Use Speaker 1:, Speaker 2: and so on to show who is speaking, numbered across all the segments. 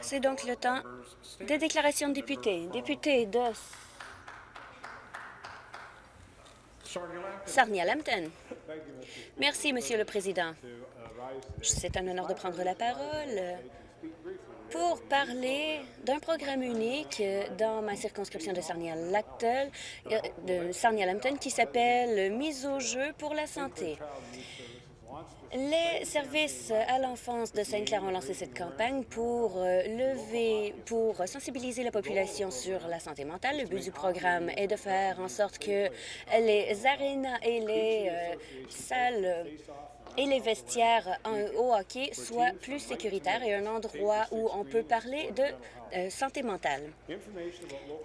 Speaker 1: C'est donc le temps des déclarations de députés. Député de Sarnia-Lambton. Merci, Monsieur le Président. C'est un honneur de prendre la parole pour parler d'un programme unique dans ma circonscription de Sarnia-Lambton de Sarnia qui s'appelle Mise au jeu pour la santé. Les services à l'enfance de Sainte-Claire ont lancé cette campagne pour euh, lever, pour sensibiliser la population sur la santé mentale. Le but du programme est de faire en sorte que les arénas et les euh, salles et les vestiaires au hockey soient plus sécuritaires et un endroit où on peut parler de euh, santé mentale.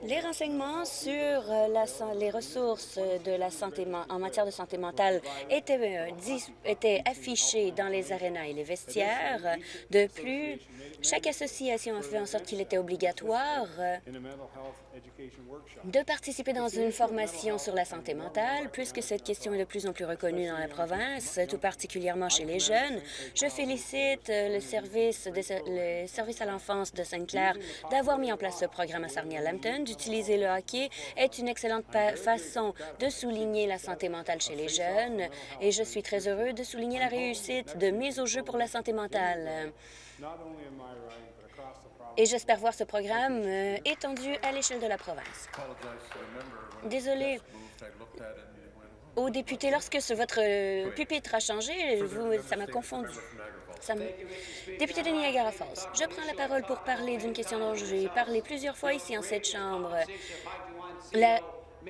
Speaker 1: Les renseignements sur euh, les ressources de la santé en matière de santé mentale étaient, euh, affichés dans les arénas et les vestiaires. De plus, chaque association a fait en sorte qu'il était obligatoire de participer dans une formation sur la santé mentale, puisque cette question est de plus en plus reconnue dans la province, tout particulièrement chez les jeunes. Je félicite le service, de, le service à l'enfance de Sainte-Claire d'avoir mis en place ce programme à Sarnia-Lambton. D'utiliser le hockey est une excellente façon de souligner la santé mentale chez les jeunes et je suis très heureux de souligner la réussite de mise au jeu pour la santé mentale. Et j'espère voir ce programme euh, étendu à l'échelle de la province. Désolé aux députés, lorsque votre euh, pupitre a changé, ça m'a confondu. Député de Niagara Falls, je prends la parole pour parler d'une question dont j'ai parlé plusieurs fois ici en cette Chambre.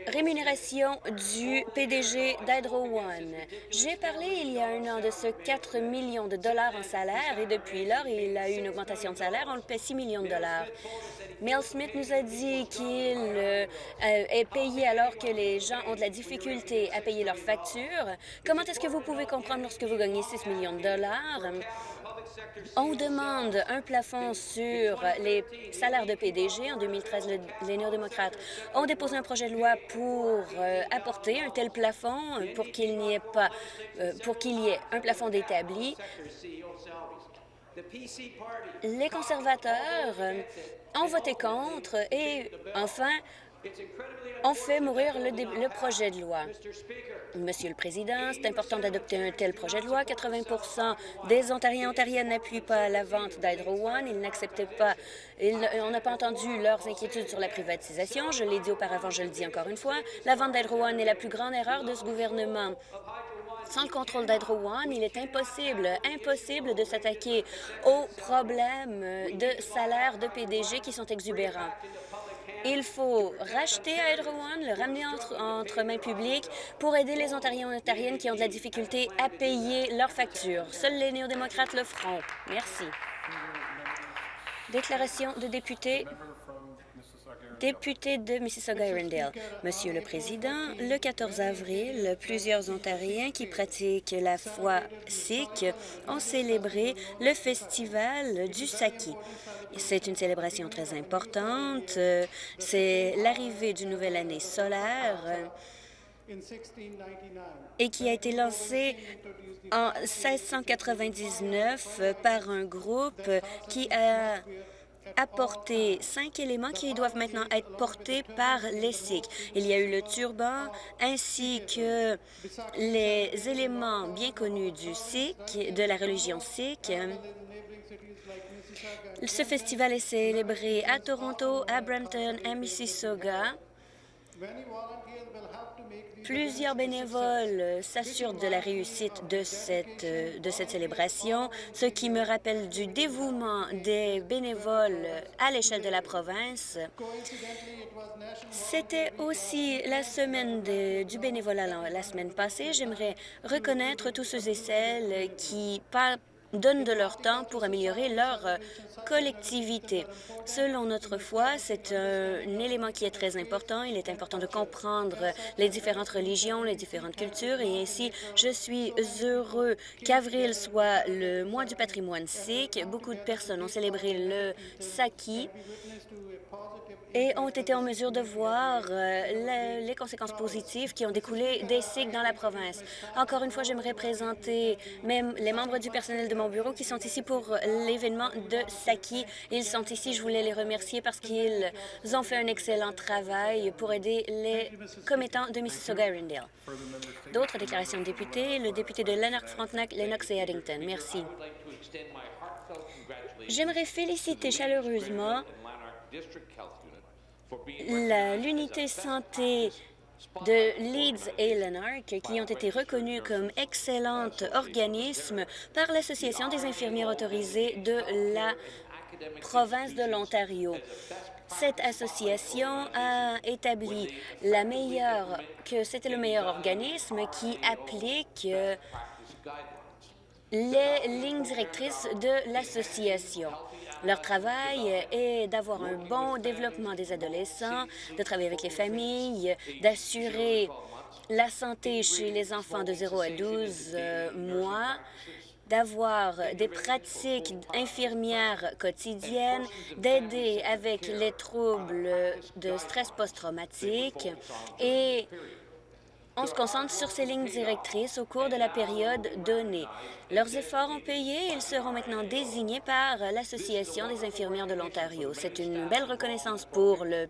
Speaker 1: Rémunération du PDG d'Hydro One. J'ai parlé il y a un an de ce 4 millions de dollars en salaire et depuis lors, il a eu une augmentation de salaire. On le paie 6 millions de dollars. Mel Smith nous a dit qu'il euh, est payé alors que les gens ont de la difficulté à payer leurs factures. Comment est-ce que vous pouvez comprendre lorsque vous gagnez 6 millions de dollars? On demande un plafond sur les salaires de PDG. En 2013, les néo-démocrates ont déposé un projet de loi pour euh, apporter un tel plafond pour qu'il n'y ait pas, euh, pour qu'il y ait un plafond d'établi. Les conservateurs ont voté contre et, enfin, on fait mourir le, projet de loi. Monsieur le Président, c'est important d'adopter un tel projet de loi. 80% des Ontariens et Ontariennes n'appuient pas la vente d'Hydro One. Ils n'acceptaient pas... on n'a pas entendu leurs inquiétudes sur la privatisation. Je l'ai dit auparavant, je le dis encore une fois. La vente d'Hydro One est la plus grande erreur de ce gouvernement. Sans le contrôle d'Hydro One, il est impossible, impossible de s'attaquer aux problèmes de salaire de PDG qui sont exubérants. Il faut racheter Hydro One, le ramener entre, mains publiques pour aider les Ontariens et Ontariennes qui ont de la difficulté à payer leurs factures. Seuls les néo-démocrates le feront. Merci. Déclaration de député député de Mississauga-Irondale. Monsieur le Président, le 14 avril, plusieurs Ontariens qui pratiquent la foi sikh ont célébré le festival du Saki. C'est une célébration très importante. C'est l'arrivée d'une nouvelle année solaire et qui a été lancée en 1699 par un groupe qui a apporté cinq éléments qui doivent maintenant être portés par les Sikhs. Il y a eu le turban ainsi que les éléments bien connus du Sikh, de la religion Sikh. Ce festival est célébré à Toronto, à Brampton, à Mississauga. Plusieurs bénévoles s'assurent de la réussite de cette, de cette célébration, ce qui me rappelle du dévouement des bénévoles à l'échelle de la province. C'était aussi la semaine du bénévolat la semaine passée. J'aimerais reconnaître tous ceux et celles qui donnent de leur temps pour améliorer leur euh, collectivité. Selon notre foi, c'est un élément qui est très important. Il est important de comprendre les différentes religions, les différentes cultures, et ainsi, je suis heureux qu'avril soit le mois du patrimoine sikh. Beaucoup de personnes ont célébré le Saki et ont été en mesure de voir euh, les conséquences positives qui ont découlé des Sikhs dans la province. Encore une fois, j'aimerais présenter même les membres du personnel de mon bureau qui sont ici pour l'événement de Saki. Ils sont ici, je voulais les remercier parce qu'ils ont fait un excellent travail pour aider les commettants de Mississauga-Arundel. D'autres déclarations de députés, le député de Lanark-Frontenac, Lennox et Addington. Merci. J'aimerais féliciter chaleureusement l'unité santé de Leeds et Lanark, qui ont été reconnus comme excellents organismes par l'Association des infirmières autorisées de la province de l'Ontario. Cette association a établi la meilleure, que c'était le meilleur organisme qui applique les lignes directrices de l'association. Leur travail est d'avoir un bon développement des adolescents, de travailler avec les familles, d'assurer la santé chez les enfants de 0 à 12 euh, mois, d'avoir des pratiques infirmières quotidiennes, d'aider avec les troubles de stress post-traumatique et on se concentre sur ces lignes directrices au cours de la période donnée. Leurs efforts ont payé et ils seront maintenant désignés par l'Association des infirmières de l'Ontario. C'est une belle reconnaissance pour le,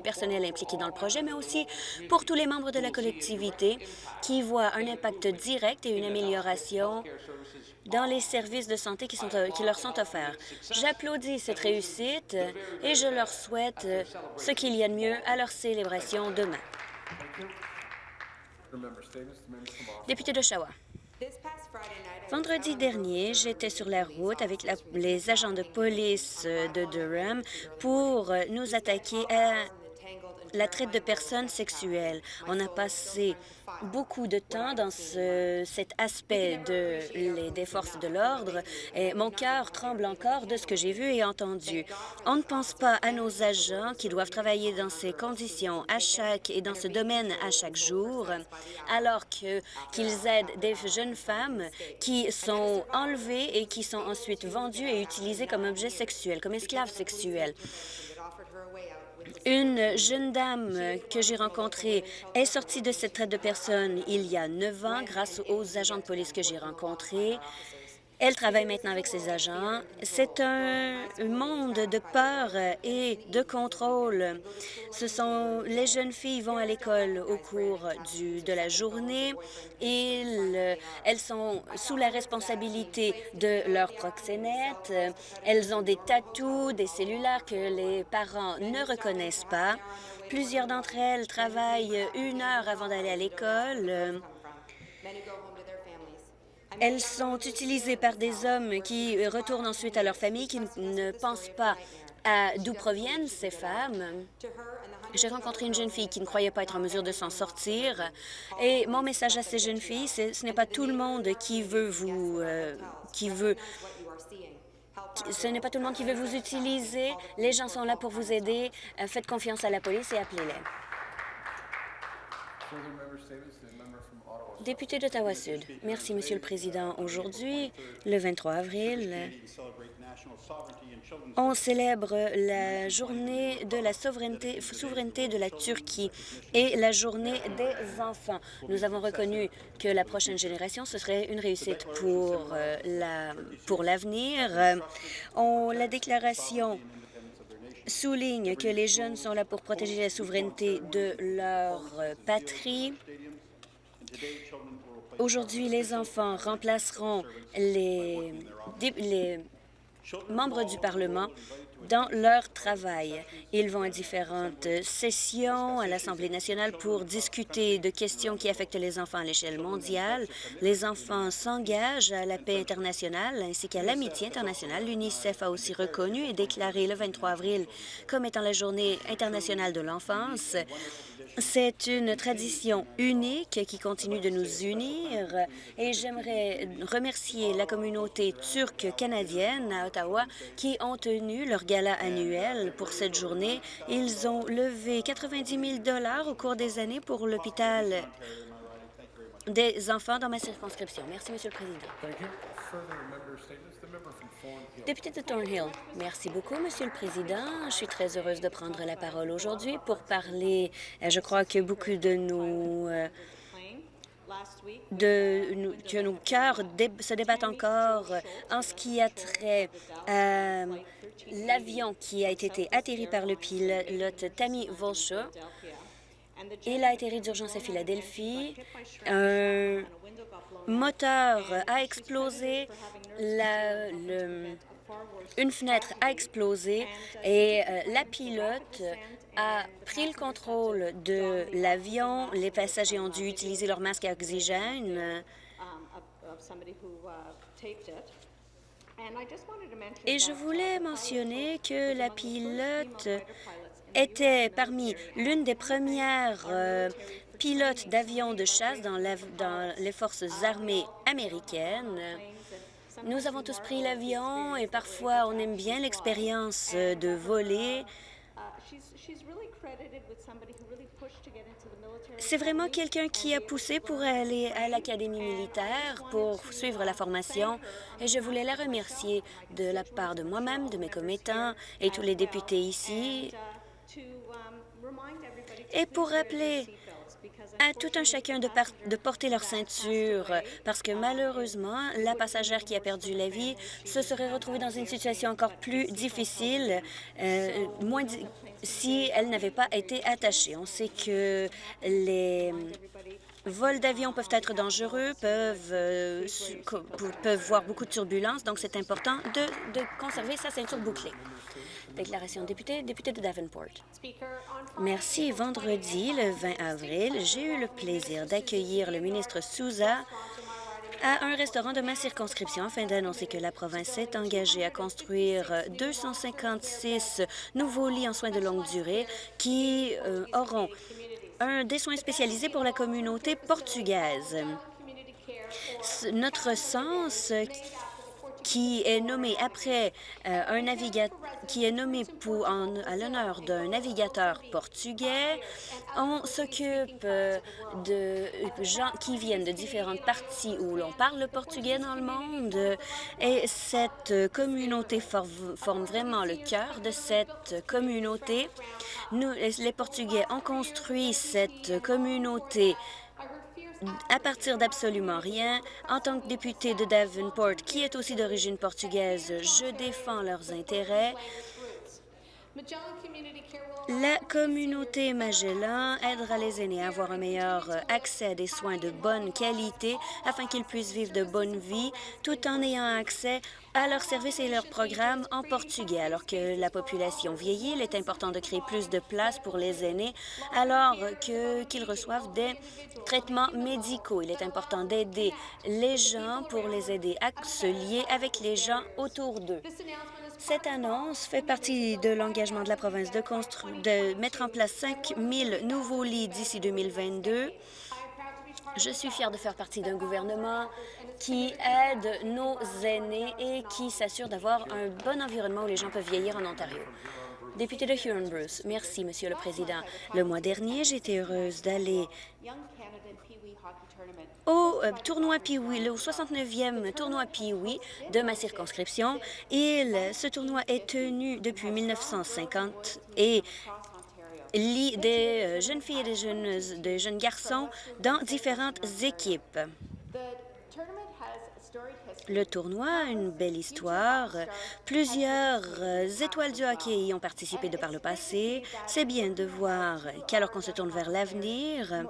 Speaker 1: personnel impliqué dans le projet, mais aussi pour tous les membres de la collectivité qui voient un impact direct et une amélioration dans les services de santé qui leur sont offerts. J'applaudis cette réussite et je leur souhaite ce qu'il y a de mieux à leur célébration demain. Député d'Oshawa. Vendredi dernier, j'étais sur la route avec les agents de police de Durham pour nous attaquer à la traite de personnes sexuelles. On a passé beaucoup de temps dans ce, cet aspect de, les, des forces de l'ordre et mon cœur tremble encore de ce que j'ai vu et entendu. On ne pense pas à nos agents qui doivent travailler dans ces conditions à chaque et dans ce domaine à chaque jour, alors qu'ils aident des jeunes femmes qui sont enlevées et qui sont ensuite vendues et utilisées comme objets sexuels, comme esclaves sexuels. Une jeune dame que j'ai rencontrée est sortie de cette traite de personnes il y a neuf ans grâce aux agents de police que j'ai rencontrés. Elle travaille maintenant avec ses agents. C'est un monde de peur et de contrôle. Ce sont les jeunes filles vont à l'école au cours de la journée. et elles sont sous la responsabilité de leur proxénète. Elles ont des tatous, des cellulaires que les parents ne reconnaissent pas. Plusieurs d'entre elles travaillent une heure avant d'aller à l'école. Elles sont utilisées par des hommes qui retournent ensuite à leur famille, qui ne pensent pas à d'où proviennent ces femmes. J'ai rencontré une jeune fille qui ne croyait pas être en mesure de s'en sortir. Et mon message à ces jeunes filles, c'est ce n'est pas tout le monde qui veut vous... Euh, qui veut ce n'est pas tout le monde qui veut vous utiliser. Les gens sont là pour vous aider. Euh, faites confiance à la police et appelez-les. Député d'Ottawa-Sud. Merci, Monsieur le Président. Aujourd'hui, le 23 avril, on célèbre la journée de la souveraineté, de la Turquie et la journée des enfants. Nous avons reconnu que la prochaine génération, ce serait une réussite pour euh, l'avenir. la déclaration souligne que les jeunes sont là pour protéger la souveraineté de leur patrie. Aujourd'hui, les enfants remplaceront les, membres du Parlement dans leur travail. Ils vont à différentes sessions à l'Assemblée nationale pour discuter de questions qui affectent les enfants à l'échelle mondiale. Les enfants s'engagent à la paix internationale ainsi qu'à l'amitié internationale. L'UNICEF a aussi reconnu et déclaré le 23 avril comme étant la Journée internationale de l'enfance. C'est une tradition unique qui continue de nous unir et j'aimerais remercier la communauté turque canadienne à Ottawa qui ont tenu leur gala annuel pour cette journée. Ils ont levé 90 000 au cours des années pour l'hôpital des enfants dans ma circonscription. Merci, Monsieur le Président. Député de Thornhill, merci beaucoup, Monsieur le Président. Je suis très heureuse de prendre la parole aujourd'hui pour parler, euh, je crois que beaucoup de nos euh, de, que nos cœurs se débattent encore en ce qui a trait à l'avion qui a été atterri par le pilote Tammy Volcha. Il a atterri d'urgence à Philadelphie. Un moteur a explosé. Une fenêtre a explosé et euh, la pilote a pris le contrôle de l'avion. Les passagers ont dû utiliser leur masque à oxygène. Et je voulais mentionner que la pilote était parmi l'une des premières euh, pilotes d'avions de chasse dans, dans les forces armées américaines. Nous avons tous pris l'avion et parfois on aime bien l'expérience de voler. C'est vraiment quelqu'un qui a poussé pour aller à l'Académie militaire pour suivre la formation et je voulais la remercier de la part de moi-même, de mes commettants et tous les députés ici et pour rappeler à tout un chacun de, de, porter leur ceinture parce que malheureusement, la passagère qui a perdu la vie se serait retrouvée dans une situation encore plus difficile euh, moins si elle n'avait pas été attachée. On sait que les vols d'avion peuvent être dangereux, peuvent, euh, peuvent voir beaucoup de turbulences, donc c'est important de, de conserver sa ceinture bouclée. Déclaration député, député de Davenport. Merci. Vendredi, le 20 avril, j'ai eu le plaisir d'accueillir le ministre Souza à un restaurant de ma circonscription afin d'annoncer que la province s'est engagée à construire 256 nouveaux lits en soins de longue durée qui euh, auront un, des soins spécialisés pour la communauté portugaise. Notre sens qui est nommé après euh, un navigateur, qui est nommé pour, à l'honneur d'un navigateur portugais. On s'occupe euh, de gens qui viennent de différentes parties où l'on parle le portugais dans le monde et cette communauté forme vraiment le cœur de cette communauté. Nous, les Portugais ont construit cette communauté à partir d'absolument rien. En tant que député de Davenport, qui est aussi d'origine portugaise, je défends leurs intérêts. La communauté Magellan aidera les aînés à avoir un meilleur accès à des soins de bonne qualité afin qu'ils puissent vivre de bonnes vies tout en ayant accès à leurs services et leurs programmes en portugais. Alors que la population vieillit, il est important de créer plus de places pour les aînés alors qu'ils reçoivent des traitements médicaux. Il est important d'aider les gens pour les aider à se lier avec les gens autour d'eux. Cette annonce fait partie de l'engagement de la province de, de mettre en place 5 000 nouveaux lits d'ici 2022. Je suis fière de faire partie d'un gouvernement qui aide nos aînés et qui s'assure d'avoir un bon environnement où les gens peuvent vieillir en Ontario. Député de Huron-Bruce, merci, Monsieur le Président. Le mois dernier, j'étais heureuse d'aller au euh, tournoi Pee-Wee, le 69e tournoi Pee-Wee de ma circonscription. Il, ce tournoi est tenu depuis 1950 et lit des euh, jeunes filles et des jeunes, des jeunes garçons dans différentes équipes. Le tournoi a une belle histoire. Plusieurs euh, étoiles du hockey y ont participé de par le passé. C'est bien de voir qu'alors qu'on se tourne vers l'avenir,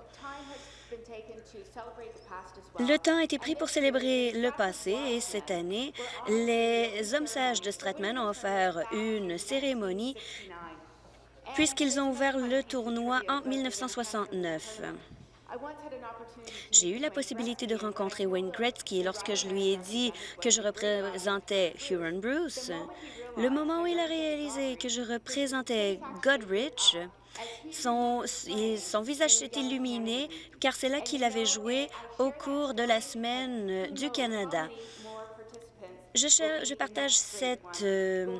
Speaker 1: le temps a été pris pour célébrer le passé et cette année, les hommes sages de Stratman ont offert une cérémonie puisqu'ils ont ouvert le tournoi en 1969. J'ai eu la possibilité de rencontrer Wayne Gretzky lorsque je lui ai dit que je représentais Huron-Bruce. Le moment où il a réalisé que je représentais Godrich, son, visage s'est illuminé car c'est là qu'il avait joué au cours de la semaine du Canada. Je, je, partage cette euh,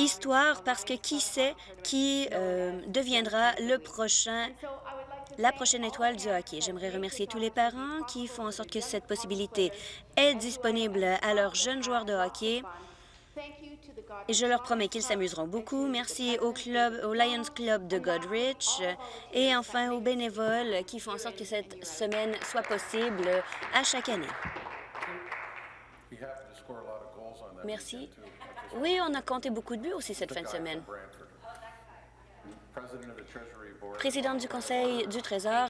Speaker 1: histoire parce que qui sait qui euh, deviendra le prochain, la prochaine étoile du hockey. J'aimerais remercier tous les parents qui font en sorte que cette possibilité est disponible à leurs jeunes joueurs de hockey Et je leur promets qu'ils s'amuseront beaucoup. Merci au, club, au Lions Club de Godrich et enfin aux bénévoles qui font en sorte que cette semaine soit possible à chaque année. Merci. Oui, on a compté beaucoup de buts aussi cette fin de semaine. Présidente du Conseil du Trésor,